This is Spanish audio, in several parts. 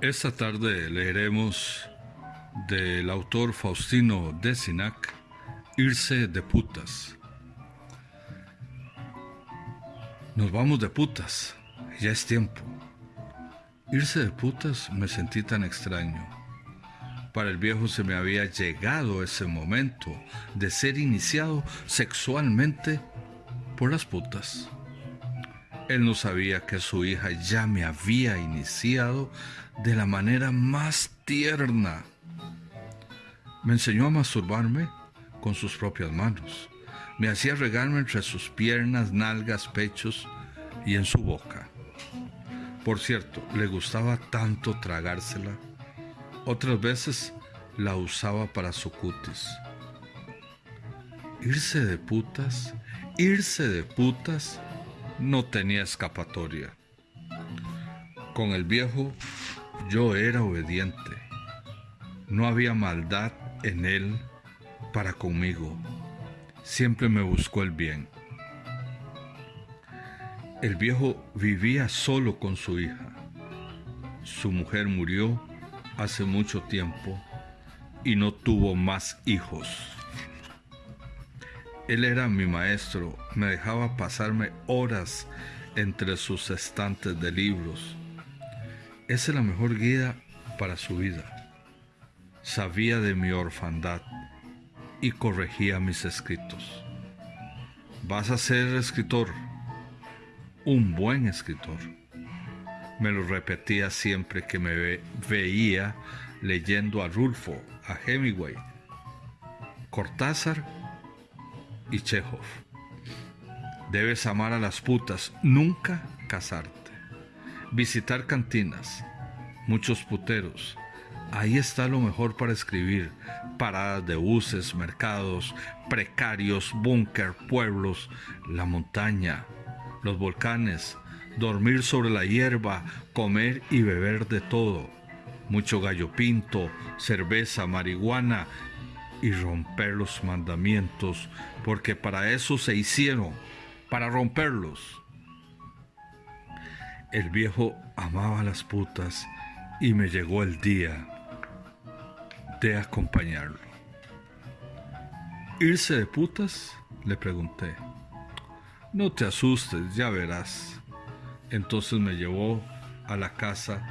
Esta tarde leeremos del autor Faustino Sinac, Irse de putas. Nos vamos de putas, ya es tiempo. Irse de putas me sentí tan extraño. Para el viejo se me había llegado ese momento de ser iniciado sexualmente por las putas. Él no sabía que su hija ya me había iniciado de la manera más tierna. Me enseñó a masturbarme con sus propias manos. Me hacía regarme entre sus piernas, nalgas, pechos y en su boca. Por cierto, le gustaba tanto tragársela. Otras veces la usaba para su cutis. Irse de putas, irse de putas, no tenía escapatoria. Con el viejo yo era obediente. No había maldad en él para conmigo. Siempre me buscó el bien. El viejo vivía solo con su hija. Su mujer murió hace mucho tiempo y no tuvo más hijos. Él era mi maestro, me dejaba pasarme horas entre sus estantes de libros esa es la mejor guía para su vida. Sabía de mi orfandad y corregía mis escritos. Vas a ser escritor, un buen escritor. Me lo repetía siempre que me veía leyendo a Rulfo, a Hemingway, Cortázar y Chekhov. Debes amar a las putas, nunca casarte visitar cantinas, muchos puteros. Ahí está lo mejor para escribir. Paradas de buses, mercados, precarios, búnker, pueblos, la montaña, los volcanes, dormir sobre la hierba, comer y beber de todo. Mucho gallo pinto, cerveza, marihuana y romper los mandamientos, porque para eso se hicieron, para romperlos. El viejo amaba las putas y me llegó el día de acompañarlo. ¿Irse de putas? Le pregunté. No te asustes, ya verás. Entonces me llevó a la casa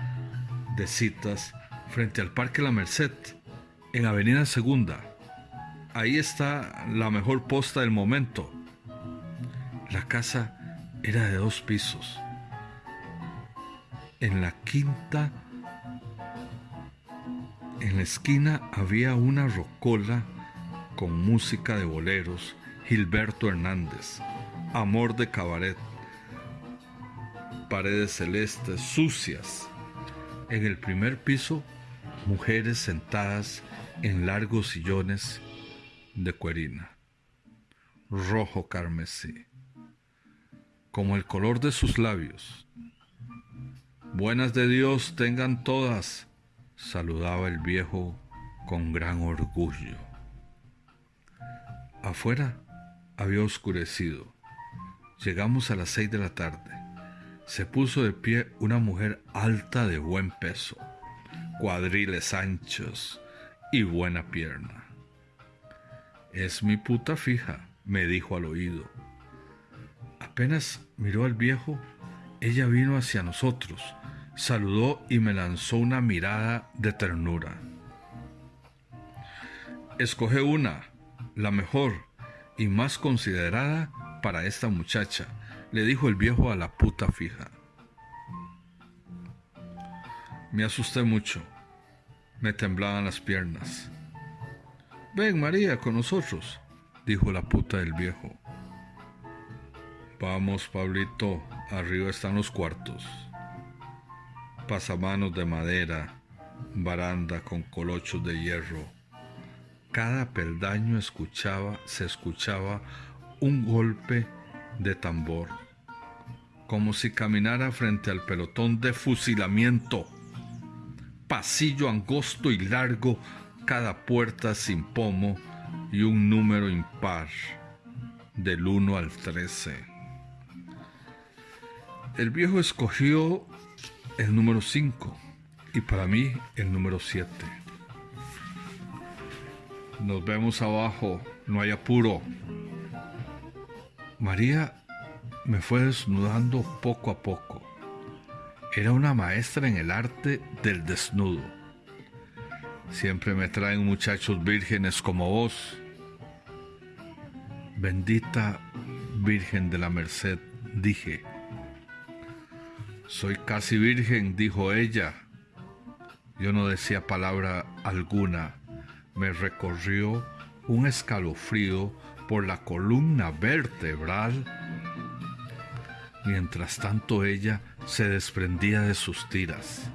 de citas frente al Parque La Merced, en Avenida Segunda. Ahí está la mejor posta del momento. La casa era de dos pisos en la quinta, en la esquina había una rocola con música de boleros, Gilberto Hernández, Amor de Cabaret, paredes celestes, sucias. En el primer piso, mujeres sentadas en largos sillones de cuerina, rojo carmesí, como el color de sus labios Buenas de Dios tengan todas, saludaba el viejo con gran orgullo. Afuera había oscurecido. Llegamos a las seis de la tarde. Se puso de pie una mujer alta de buen peso, cuadriles anchos y buena pierna. Es mi puta fija, me dijo al oído. Apenas miró al viejo, ella vino hacia nosotros saludó y me lanzó una mirada de ternura. Escoge una, la mejor y más considerada para esta muchacha, le dijo el viejo a la puta fija. Me asusté mucho, me temblaban las piernas. Ven María con nosotros, dijo la puta del viejo. Vamos, Pablito, arriba están los cuartos pasamanos de madera, baranda con colochos de hierro. Cada peldaño escuchaba, se escuchaba un golpe de tambor, como si caminara frente al pelotón de fusilamiento. Pasillo angosto y largo, cada puerta sin pomo y un número impar, del 1 al 13. El viejo escogió el número 5 y para mí el número 7. Nos vemos abajo, no hay apuro. María me fue desnudando poco a poco. Era una maestra en el arte del desnudo. Siempre me traen muchachos vírgenes como vos. Bendita Virgen de la Merced, dije. Soy casi virgen, dijo ella. Yo no decía palabra alguna. Me recorrió un escalofrío por la columna vertebral. Mientras tanto ella se desprendía de sus tiras.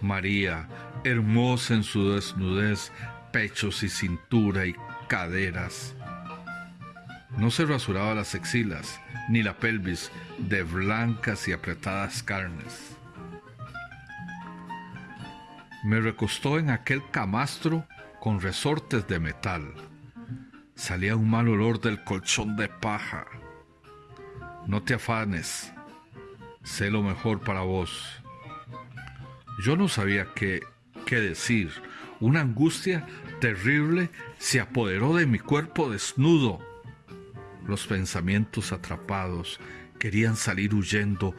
María, hermosa en su desnudez, pechos y cintura y caderas. No se rasuraba las axilas ni la pelvis de blancas y apretadas carnes. Me recostó en aquel camastro con resortes de metal. Salía un mal olor del colchón de paja. No te afanes, sé lo mejor para vos. Yo no sabía qué, qué decir. Una angustia terrible se apoderó de mi cuerpo desnudo. Los pensamientos atrapados querían salir huyendo,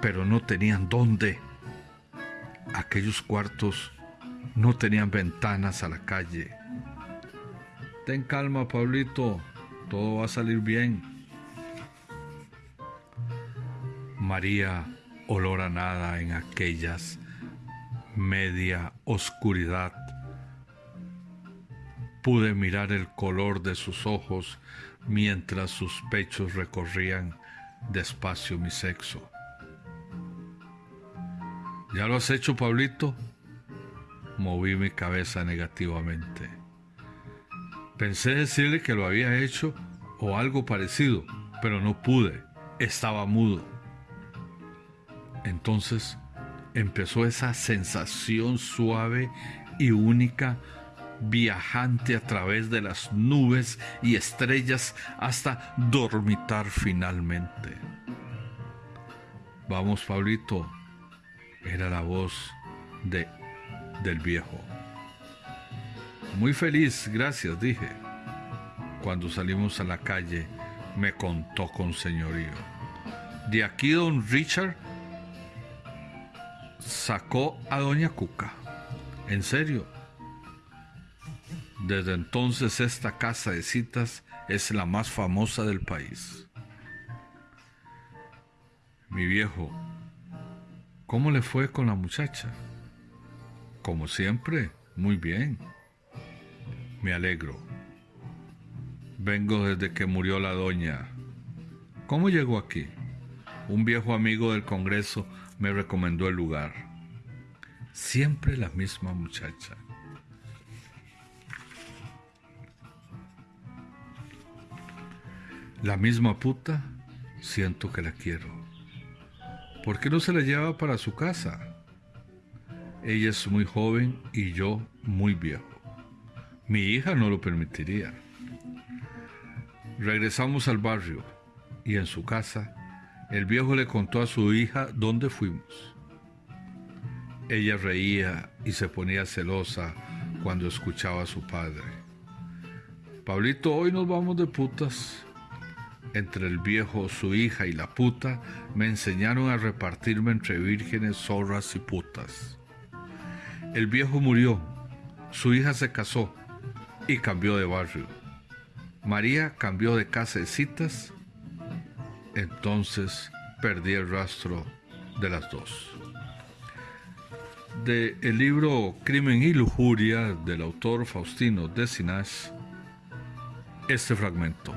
pero no tenían dónde. Aquellos cuartos no tenían ventanas a la calle. Ten calma, Pablito, todo va a salir bien. María, olor a nada en aquellas media oscuridad. Pude mirar el color de sus ojos mientras sus pechos recorrían despacio mi sexo. ¿Ya lo has hecho, Pablito? Moví mi cabeza negativamente. Pensé decirle que lo había hecho o algo parecido, pero no pude. Estaba mudo. Entonces empezó esa sensación suave y única viajante a través de las nubes y estrellas hasta dormitar finalmente. Vamos, Pablito, era la voz de, del viejo. Muy feliz, gracias, dije. Cuando salimos a la calle, me contó con señorío. De aquí don Richard sacó a doña Cuca. En serio. Desde entonces esta casa de citas es la más famosa del país. Mi viejo, ¿Cómo le fue con la muchacha? Como siempre, muy bien. Me alegro. Vengo desde que murió la doña. ¿Cómo llegó aquí? Un viejo amigo del Congreso me recomendó el lugar. Siempre la misma muchacha. La misma puta, siento que la quiero. ¿Por qué no se la lleva para su casa? Ella es muy joven y yo muy viejo. Mi hija no lo permitiría. Regresamos al barrio y en su casa el viejo le contó a su hija dónde fuimos. Ella reía y se ponía celosa cuando escuchaba a su padre. Pablito, hoy nos vamos de putas entre el viejo, su hija y la puta, me enseñaron a repartirme entre vírgenes, zorras y putas. El viejo murió, su hija se casó y cambió de barrio. María cambió de casa de citas, entonces perdí el rastro de las dos. De el libro Crimen y Lujuria del autor Faustino Decinas, este fragmento.